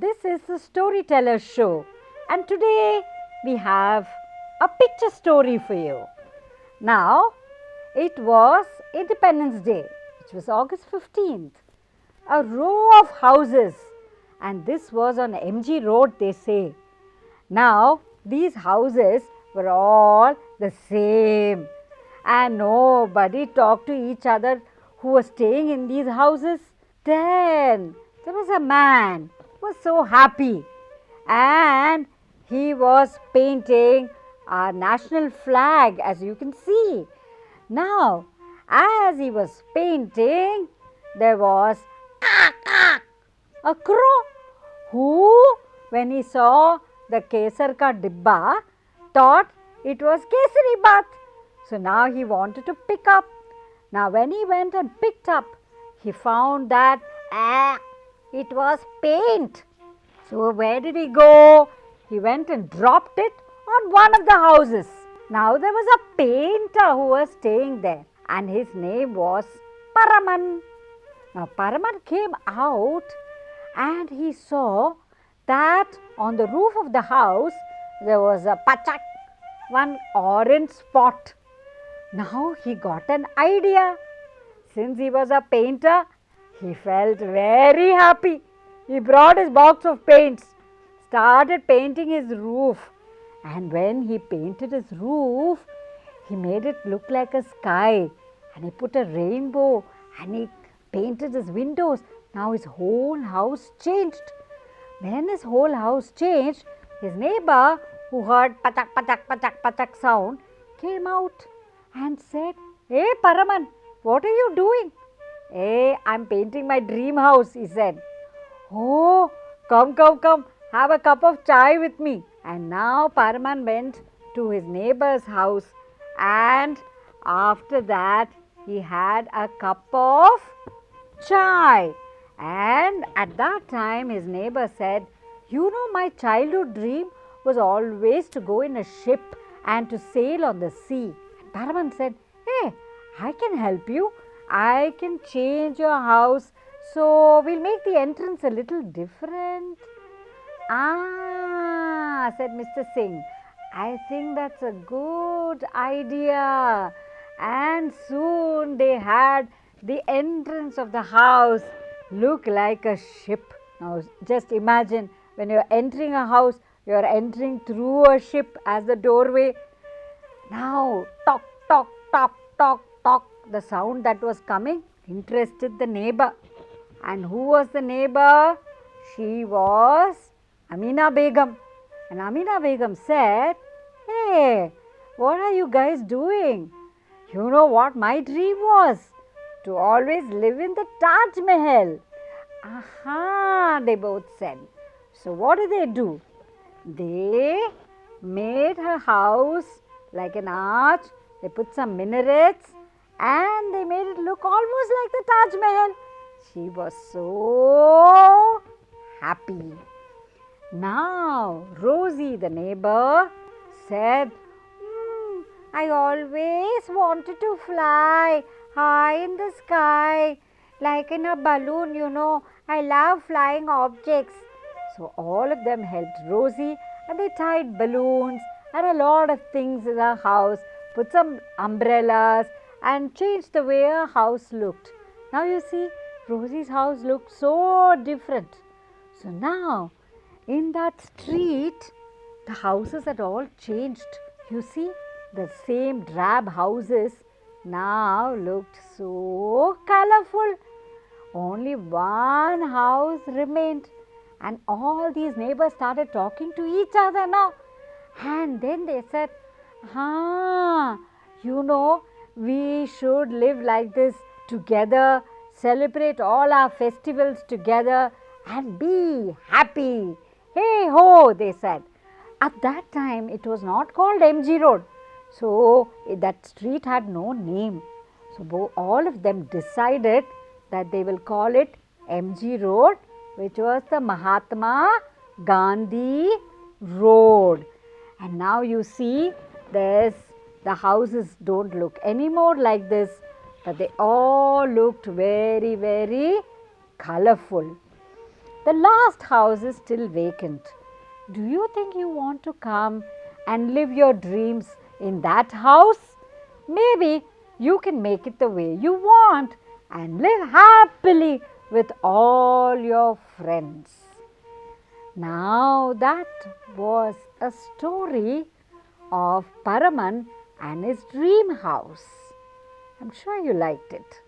This is the storyteller show and today we have a picture story for you. Now, it was Independence Day, which was August 15th. A row of houses and this was on MG Road they say. Now, these houses were all the same and nobody talked to each other who was staying in these houses. Then there was a man was so happy and he was painting our national flag as you can see. Now, as he was painting, there was a crow who when he saw the kesar ka dibba thought it was kesari bath. So, now he wanted to pick up. Now, when he went and picked up, he found that ah, it was paint. So, where did he go? He went and dropped it on one of the houses. Now, there was a painter who was staying there and his name was Paraman. Now, Paraman came out and he saw that on the roof of the house there was a pachak, one orange spot. Now, he got an idea. Since he was a painter, he felt very happy. He brought his box of paints, started painting his roof and when he painted his roof, he made it look like a sky and he put a rainbow and he painted his windows. Now his whole house changed. When his whole house changed, his neighbor who heard patak patak patak patak sound came out and said, Hey Paraman, what are you doing? Hey, I'm painting my dream house, he said. Oh, come, come, come, have a cup of chai with me. And now Paraman went to his neighbor's house and after that he had a cup of chai. And at that time his neighbor said, you know my childhood dream was always to go in a ship and to sail on the sea. And Paraman said, hey, I can help you. I can change your house. So, we'll make the entrance a little different. Ah, said Mr. Singh, I think that's a good idea. And soon they had the entrance of the house look like a ship. Now, just imagine when you're entering a house, you're entering through a ship as the doorway. Now, talk, talk, talk, talk, the sound that was coming interested the neighbor. And who was the neighbor? She was Amina Begum. And Amina Begum said, Hey, what are you guys doing? You know what my dream was? To always live in the Taj Mahal. Aha, they both said. So, what did they do? They made her house like an arch, they put some minarets and they made it look almost like the Taj Mahal. She was so happy. Now, Rosie, the neighbor, said, mm, I always wanted to fly high in the sky, like in a balloon, you know. I love flying objects. So, all of them helped Rosie and they tied balloons and a lot of things in the house, put some umbrellas and changed the way her house looked. Now, you see, Rosie's house looked so different. So, now in that street, the houses had all changed. You see, the same drab houses now looked so colorful. Only one house remained, and all these neighbors started talking to each other now. And then they said, Ah, you know, we should live like this together, celebrate all our festivals together, and be happy. Hey ho, they said. At that time, it was not called MG Road. So, eh, that street had no name. So, all of them decided that they will call it MG Road, which was the Mahatma Gandhi Road. And now you see, there's the houses don't look anymore like this, but they all looked very, very colorful. the last house is still vacant. Do you think you want to come and live your dreams in that house? Maybe you can make it the way you want and live happily with all your friends. Now that was a story of Paraman and his dream house. I'm sure you liked it.